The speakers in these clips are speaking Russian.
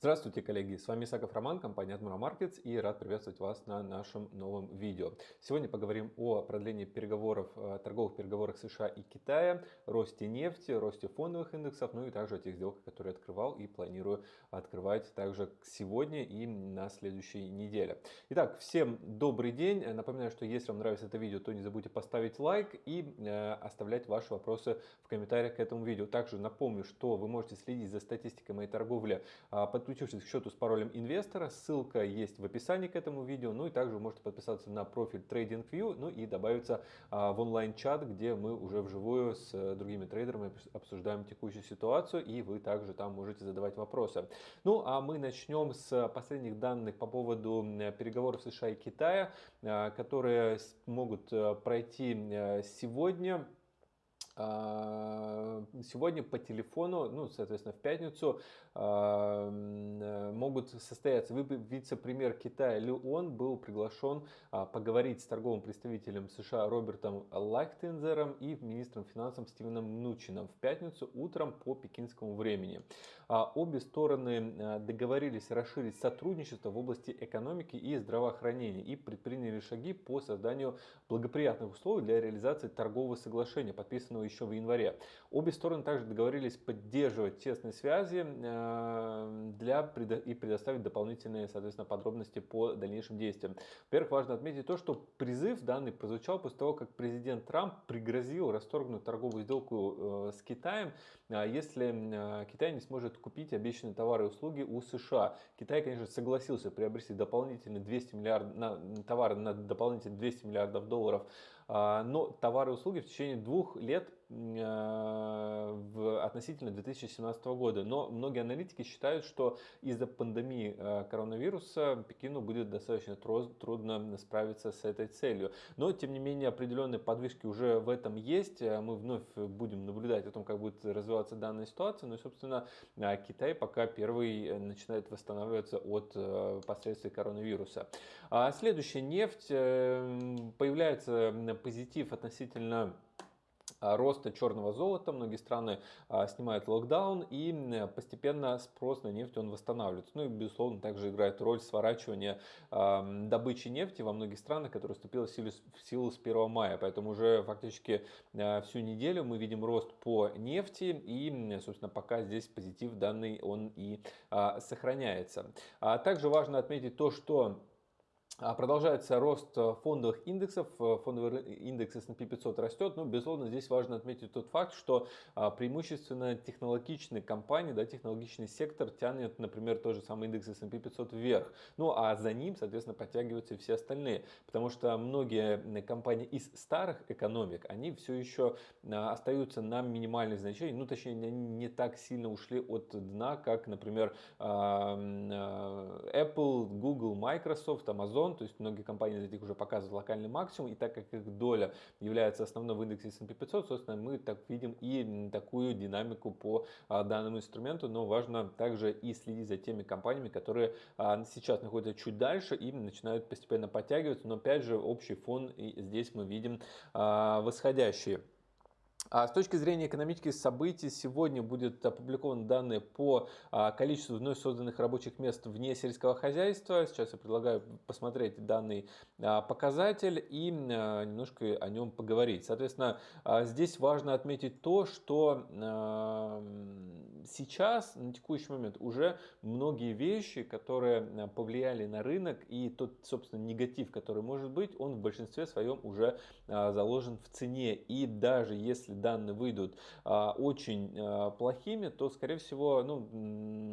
Здравствуйте, коллеги! С вами Исаков Роман, компания Admiral Markets и рад приветствовать вас на нашем новом видео. Сегодня поговорим о продлении переговоров, э, торговых переговорах США и Китая, росте нефти, росте фондовых индексов, ну и также о тех сделках, которые открывал и планирую открывать также сегодня и на следующей неделе. Итак, всем добрый день. Напоминаю, что если вам нравится это видео, то не забудьте поставить лайк и э, оставлять ваши вопросы в комментариях к этому видео. Также напомню, что вы можете следить за статистикой моей торговли э, подключившись к счету с паролем инвестора. Ссылка есть в описании к этому видео. Ну и также вы можете подписаться на профиль TradingView, ну и добавиться а, в онлайн-чат, где мы уже вживую с э, другими трейдерами обсуждаем текущую ситуацию, и вы также там можете задавать вопросы. Ну а мы начнем с последних данных по поводу переговоров США и Китая, а, которые могут э, пройти э, сегодня. А, сегодня по телефону, ну, соответственно, в пятницу а, э, могут состояться. Вице-премьер Китая Лю Он был приглашен а, поговорить с торговым представителем США Робертом Лайхтензером и министром финансов Стивеном Мнучином в пятницу утром по пекинскому времени. Обе стороны договорились расширить сотрудничество в области экономики и здравоохранения и предприняли шаги по созданию благоприятных условий для реализации торгового соглашения, подписанного еще в январе. Обе стороны также договорились поддерживать тесные связи э, для и предоставить дополнительные, соответственно, подробности по дальнейшим действиям. Во-первых, важно отметить то, что призыв данный прозвучал после того, как президент Трамп пригрозил расторгнуть торговую сделку э, с Китаем, э, если Китай не сможет купить обещанные товары и услуги у США. Китай, конечно, согласился приобрести дополнительные 200 миллиардов, на, товары на дополнительные 200 миллиардов долларов а, но товары и услуги в течение двух лет а, в, относительно 2017 года. Но многие аналитики считают, что из-за пандемии а, коронавируса Пекину будет достаточно трудно справиться с этой целью. Но, тем не менее, определенные подвижки уже в этом есть. Мы вновь будем наблюдать о том, как будет развиваться данная ситуация. Ну и, собственно, Китай пока первый начинает восстанавливаться от последствий коронавируса. Следующая нефть. Э, появляется позитив относительно а, роста черного золота. Многие страны а, снимают локдаун и постепенно спрос на нефть он восстанавливается. Ну и безусловно также играет роль сворачивания а, добычи нефти во многих странах, которая вступила в силу, в силу с 1 мая. Поэтому уже фактически всю неделю мы видим рост по нефти и собственно пока здесь позитив данный он и сохраняется. Также важно отметить то, что а, продолжается рост э, фондовых индексов, э, фондовый индекс S&P 500 растет, но безусловно здесь важно отметить тот факт, что а, преимущественно технологичные компании, да, технологичный сектор тянет, например, тот же самый индекс S&P 500 вверх, ну а за ним, соответственно, подтягиваются все остальные, потому что многие компании из старых экономик, они все еще а, остаются на минимальных значениях, ну точнее они не так сильно ушли от дна, как, например, Apple, Google, Microsoft, Amazon, то есть многие компании из этих уже показывают локальный максимум, и так как их доля является основной в индексе S&P 500, собственно, мы так видим и такую динамику по а, данному инструменту, но важно также и следить за теми компаниями, которые а, сейчас находятся чуть дальше и начинают постепенно подтягиваться, но опять же общий фон и здесь мы видим а, восходящие. А с точки зрения экономических событий, сегодня будет опубликованы данные по а, количеству вновь созданных рабочих мест вне сельского хозяйства. Сейчас я предлагаю посмотреть данный а, показатель и немножко о нем поговорить. Соответственно, здесь важно отметить то, что сейчас, на текущий момент, уже многие вещи, которые повлияли на рынок и тот, собственно, негатив, который может быть, он в большинстве своем уже заложен в цене. И даже если данные выйдут а, очень а, плохими, то, скорее всего, ну,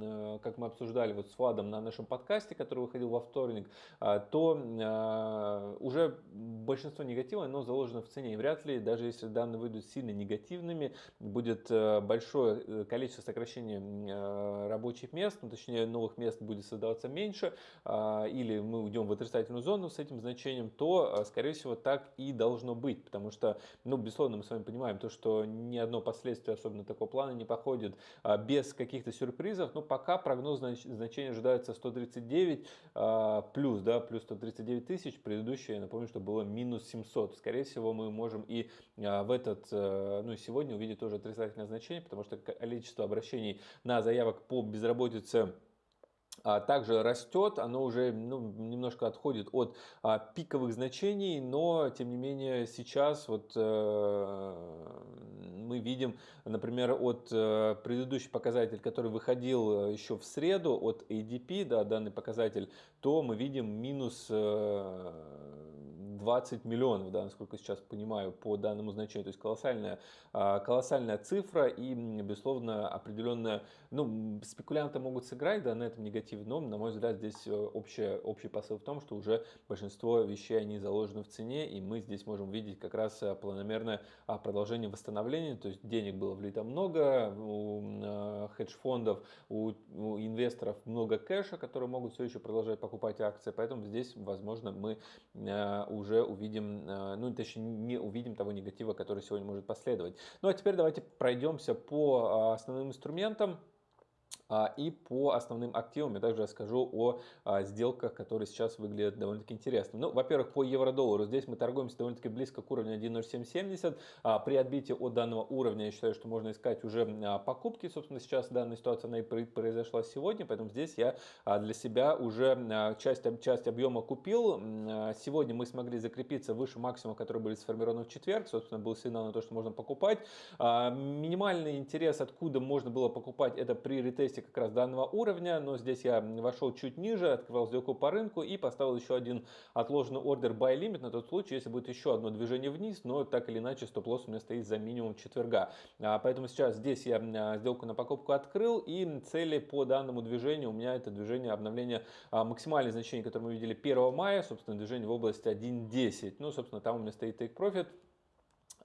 э, как мы обсуждали вот с Владом на нашем подкасте, который выходил во вторник, а, то уже большинство негатива, оно заложено в цене. И вряд ли, даже если данные выйдут сильно негативными, будет э, большое э, количество сокращения рабочих мест, ну, точнее новых мест будет создаваться меньше, или мы уйдем в отрицательную зону с этим значением, то, скорее всего, так и должно быть, потому что, ну, безусловно, мы с вами понимаем то, что ни одно последствие особенно такого плана не походит а, без каких-то сюрпризов. Но пока прогноз значения ожидается 139 а, плюс, да, плюс 139 тысяч. Предыдущее, напомню, что было минус 700. Скорее всего, мы можем и а, в этот, ну сегодня увидеть тоже отрицательное значение, потому что количество обращений на заявок по безработице а, также растет, оно уже ну, немножко отходит от а, пиковых значений, но тем не менее сейчас вот э, мы видим, например, от э, предыдущий показатель, который выходил э, еще в среду от ADP, да, данный показатель, то мы видим минус э, 20 миллионов, да, насколько сейчас понимаю, по данному значению. То есть колоссальная, а, колоссальная цифра и, безусловно, определенная, ну, спекулянты могут сыграть да, на этом негативе, но, на мой взгляд, здесь э, общая, общий посыл в том, что уже большинство вещей, они заложены в цене, и мы здесь можем видеть как раз э, планомерное а, продолжение восстановления, то есть денег было влито много, у э, хедж-фондов, у, у инвесторов много кэша, которые могут все еще продолжать покупать акции, поэтому здесь, возможно, мы уже уже увидим, э, ну точнее не увидим того негатива, который сегодня может последовать. Ну а теперь давайте пройдемся по а, основным инструментам. А, и по основным активам я также расскажу о а, сделках, которые сейчас выглядят довольно-таки интересно. Ну, во-первых, по евро-доллару. Здесь мы торгуемся довольно-таки близко к уровню 1.0770. А, при отбитии от данного уровня я считаю, что можно искать уже покупки. Собственно, сейчас данная ситуация она и произошла сегодня, поэтому здесь я для себя уже часть, часть объема купил. Сегодня мы смогли закрепиться выше максимума, которые были сформированы в четверг. Собственно, был сигнал на то, что можно покупать. Минимальный интерес, откуда можно было покупать, это при ретесте месте как раз данного уровня, но здесь я вошел чуть ниже, открывал сделку по рынку и поставил еще один отложенный ордер buy limit на тот случай, если будет еще одно движение вниз, но так или иначе стоп-лосс у меня стоит за минимум четверга. А, поэтому сейчас здесь я а, сделку на покупку открыл и цели по данному движению у меня это движение обновления а, максимальное значение, которое мы видели 1 мая, собственно движение в области 1.10. Ну, собственно, там у меня стоит take profit.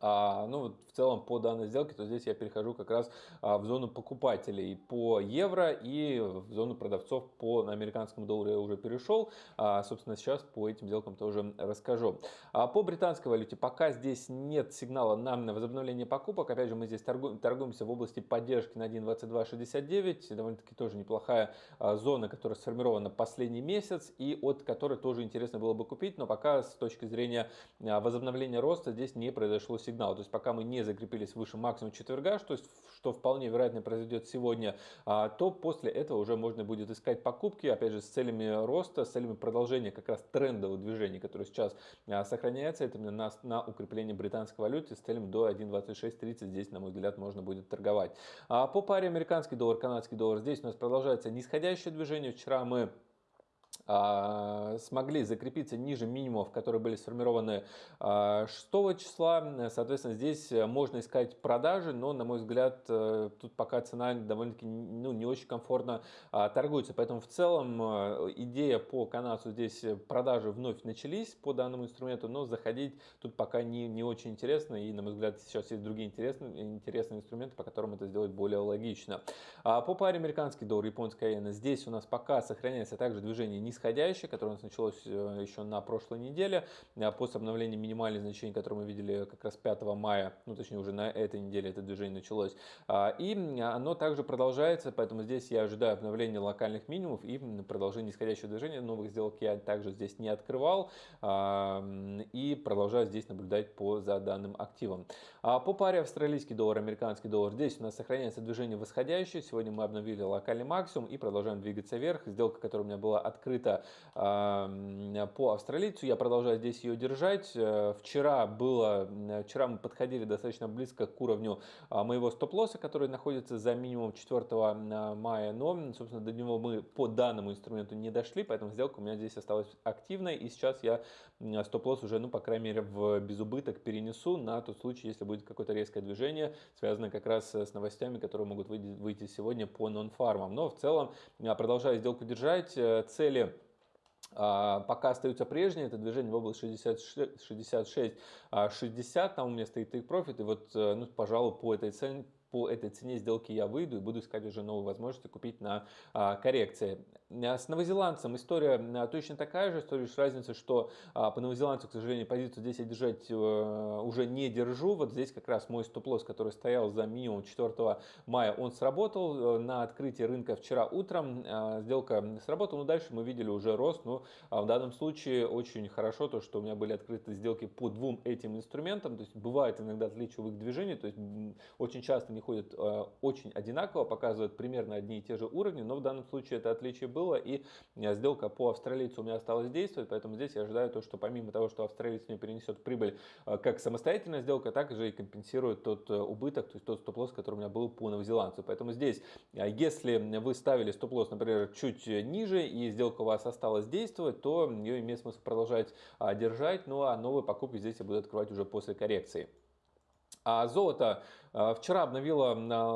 А, ну, в целом по данной сделке, то здесь я перехожу как раз а, в зону покупателей по евро и в зону продавцов по американскому доллару я уже перешел. А, собственно, сейчас по этим сделкам тоже расскажу. А, по британской валюте пока здесь нет сигнала на возобновление покупок. Опять же, мы здесь торгуем, торгуемся в области поддержки на 1.2269. Довольно-таки тоже неплохая а, зона, которая сформирована последний месяц и от которой тоже интересно было бы купить. Но пока с точки зрения а, возобновления роста здесь не произошло сигнала сигнал. То есть пока мы не закрепились выше максимума четверга, что, что вполне вероятно произойдет сегодня, а, то после этого уже можно будет искать покупки, опять же, с целями роста, с целями продолжения как раз трендового движения, которое сейчас а, сохраняется, это именно на, на укрепление британской валюты с целями до 1.2630. Здесь, на мой взгляд, можно будет торговать. А по паре американский доллар, канадский доллар, здесь у нас продолжается нисходящее движение. Вчера мы смогли закрепиться ниже минимумов, которые были сформированы 6 а, числа. Соответственно, здесь можно искать продажи, но, на мой взгляд, э, тут пока цена довольно-таки ну, не очень комфортно а, торгуется. Поэтому в целом идея по канадцу здесь продажи вновь начались по данному инструменту, но заходить тут пока не, не очень интересно. И, на мой взгляд, сейчас есть другие интересные, интересные инструменты, по которым это сделать более логично. По паре американский доллар, японская иена, здесь у нас пока сохраняется также движение нисходящее, которое у нас началось э, еще на прошлой неделе, э, после обновления минимальных значений, которые мы видели как раз 5 мая, ну точнее уже на этой неделе это движение началось, а, и оно также продолжается, поэтому здесь я ожидаю обновления локальных минимумов и продолжения нисходящего движения, новых сделок я также здесь не открывал а, и продолжаю здесь наблюдать по за данным активом. А по паре австралийский доллар, американский доллар, здесь у нас сохраняется движение восходящее, сегодня мы обновили локальный максимум и продолжаем двигаться вверх, сделка, которая у меня была открыта открыто по австралийцу. Я продолжаю здесь ее держать. Э, вчера, было, вчера мы подходили достаточно близко к уровню а, моего стоп-лосса, который находится за минимум 4 мая. Но, собственно, до него мы по данному инструменту не дошли, поэтому сделка у меня здесь осталась активной. И сейчас я стоп-лосс уже, ну, по крайней мере, в безубыток перенесу на тот случай, если будет какое-то резкое движение, связанное как раз с новостями, которые могут выйти сегодня по нон-фармам. Но в целом продолжаю сделку держать. Э, цели а, пока остаются прежние, это движение в область 66-60, а, там у меня стоит take profit, и вот, э, ну, пожалуй, по этой цене, по этой цене сделки я выйду и буду искать уже новые возможности купить на а, коррекции. А, с новозеландцем история а, точно такая же, история лишь разница, что а, по новозеландцу, к сожалению, позицию здесь я держать а, уже не держу. Вот здесь как раз мой стоп-лосс, который стоял за минимум 4 мая, он сработал. На открытии рынка вчера утром а, сделка сработала, но дальше мы видели уже рост. Но а в данном случае очень хорошо то, что у меня были открыты сделки по двум этим инструментам. То есть бывает иногда отличие в их движении, то есть очень часто не они ходят э, очень одинаково, показывают примерно одни и те же уровни, но в данном случае это отличие было, и сделка по австралийцу у меня осталась действовать, поэтому здесь я ожидаю то, что помимо того, что австралиец мне перенесет прибыль как самостоятельная сделка, так же и компенсирует тот убыток, то есть тот стоп-лосс, который у меня был по новозеландцу. Поэтому здесь, если вы ставили стоп-лосс, например, чуть ниже, и сделка у вас осталась действовать, то ее имеет смысл продолжать держать, ну а новые покупки здесь я буду открывать уже после коррекции. А золото а, вчера обновила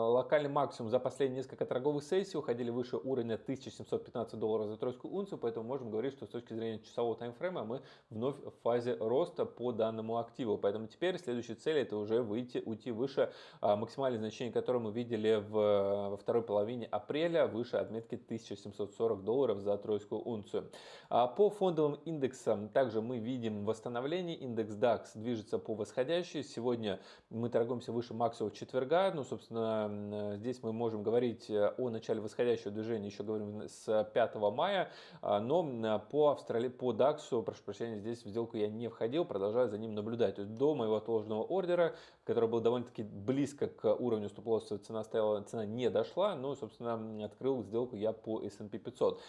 локальный максимум за последние несколько торговых сессий, уходили выше уровня 1715 долларов за тройскую унцию, поэтому можем говорить, что с точки зрения часового таймфрейма мы вновь в фазе роста по данному активу. Поэтому теперь следующая цель это уже выйти, уйти выше а, максимальное значение, которое мы видели в, во второй половине апреля, выше отметки 1740 долларов за тройскую унцию. А по фондовым индексам также мы видим восстановление. Индекс DAX движется по восходящей. Сегодня мы торгуемся выше максимума четверга. Ну, собственно, здесь мы можем говорить э, о начале восходящего движения, еще говорим с 5 мая, а, но по, Австралии, по DAX, прошу прощения, здесь в сделку я не входил, продолжаю за ним наблюдать. То есть до моего отложенного ордера, который был довольно-таки близко к уровню стоп-лосса, цена стояла, цена не дошла, но, собственно, открыл сделку я по S&P 500.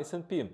S&P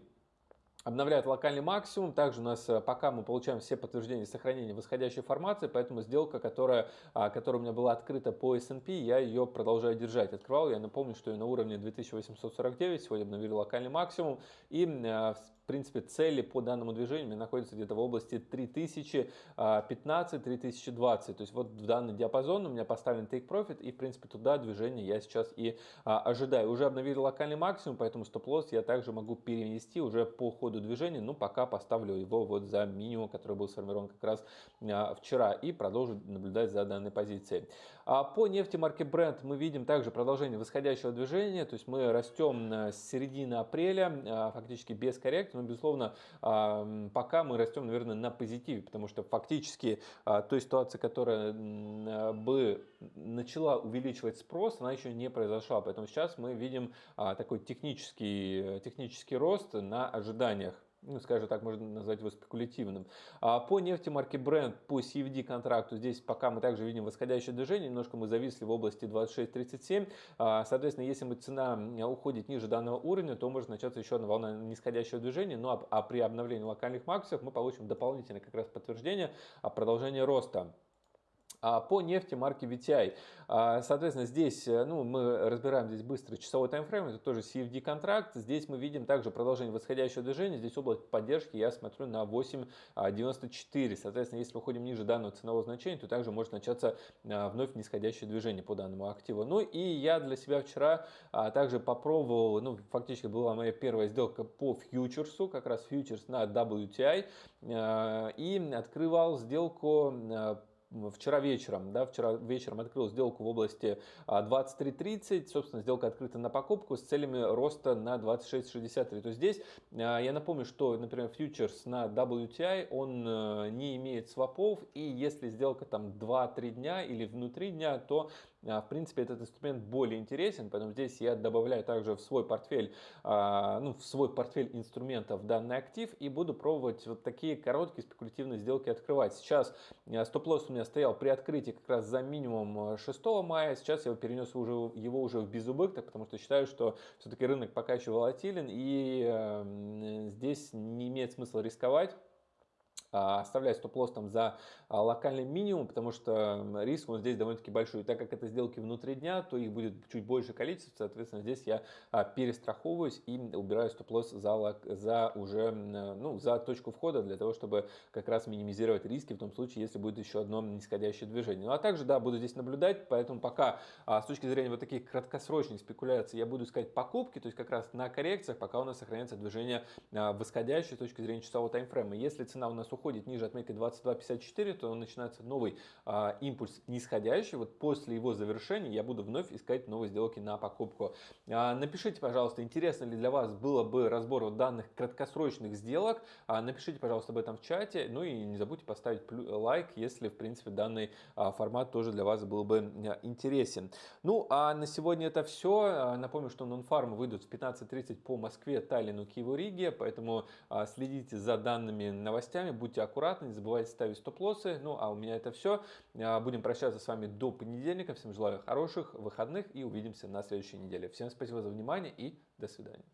обновляет локальный максимум. Также у нас э, пока мы получаем все подтверждения сохранения восходящей формации, поэтому сделка, которая, а, которая у меня была открыта по S&P, я ее продолжаю держать. Открывал, я напомню, что я на уровне 2849, сегодня обновили локальный максимум. И э, принципе, цели по данному движению находятся где-то в области 3015-3020. То есть вот в данный диапазон у меня поставлен take profit и, в принципе, туда движение я сейчас и а, ожидаю. Уже обновили локальный максимум, поэтому стоп-лосс я также могу перенести уже по ходу движения, но пока поставлю его вот за минимум, который был сформирован как раз а, вчера и продолжу наблюдать за данной позицией. А по нефти марки Brent мы видим также продолжение восходящего движения, то есть мы растем с середины апреля, а, фактически без коррекции, но, безусловно, пока мы растем, наверное, на позитиве, потому что фактически а, той ситуации, которая бы начала увеличивать спрос, она еще не произошла. Поэтому сейчас мы видим а, такой технический, технический рост на ожиданиях ну, скажем так, можно назвать его спекулятивным. А по нефти марки Brent, по CFD контракту, здесь пока мы также видим восходящее движение, немножко мы зависли в области 26.37. А, соответственно, если мы цена уходит ниже данного уровня, то может начаться еще одна волна нисходящего движения, ну а, а при обновлении локальных максимумов мы получим дополнительное как раз подтверждение продолжения роста. А по нефти марки VTI, а, соответственно, здесь э, ну, мы разбираем здесь быстро часовой таймфрейм, это тоже CFD контракт. Здесь мы видим также продолжение восходящего движения. Здесь область поддержки я смотрю на 8.94. Соответственно, если выходим ниже данного ценового значения, то также может начаться а, вновь нисходящее движение по данному активу. Ну и я для себя вчера также попробовал, ну фактически была моя первая сделка по фьючерсу, как раз фьючерс на WTI. И открывал сделку вчера вечером, да, вчера вечером открыл сделку в области 23.30, а, собственно, сделка открыта на покупку с целями роста на 26.63. То здесь а, я напомню, что, например, фьючерс на WTI, он э, не имеет свопов, и если сделка там 2-3 дня или внутри дня, то в принципе, этот инструмент более интересен, поэтому здесь я добавляю также в свой портфель, а, ну, в свой портфель инструментов данный актив и буду пробовать вот такие короткие спекулятивные сделки открывать. Сейчас а, стоп-лосс у меня стоял при открытии как раз за минимум 6 мая, сейчас я перенес уже, его уже в безубыток, потому что считаю, что все-таки рынок пока еще волатилен и здесь не имеет смысла рисковать. А, оставлять стоп-лосс там за а, локальный минимум, потому что риск он здесь довольно-таки большой. И так как это сделки внутри дня, то их будет чуть больше количество, соответственно, здесь я а, перестраховываюсь и убираю стоп-лосс за, за уже, ну, за точку входа для того, чтобы как раз минимизировать риски в том случае, если будет еще одно нисходящее движение. Ну а также, да, буду здесь наблюдать, поэтому пока с точки зрения вот таких краткосрочных спекуляций я буду искать покупки, то есть как раз на коррекциях, пока у нас сохраняется движение восходящее с точки зрения часового таймфрейма. Если цена у нас уходит уходит ниже отметки 22.54, то начинается новый а, импульс нисходящий. Вот после его завершения я буду вновь искать новые сделки на покупку. А, напишите, пожалуйста, интересно ли для вас было бы разбор данных краткосрочных сделок. А, напишите, пожалуйста, об этом в чате. Ну и не забудьте поставить лайк, если, в принципе, данный а, формат тоже для вас был бы а, интересен. Ну, а на сегодня это все. А, напомню, что нонфармы выйдут в 15.30 по Москве, Таллину, Киеву, Риге, поэтому а, следите за данными новостями, будьте будьте аккуратны, не забывайте ставить стоп-лоссы. Ну, а у меня это все. Будем прощаться с вами до понедельника. Всем желаю хороших выходных и увидимся на следующей неделе. Всем спасибо за внимание и до свидания.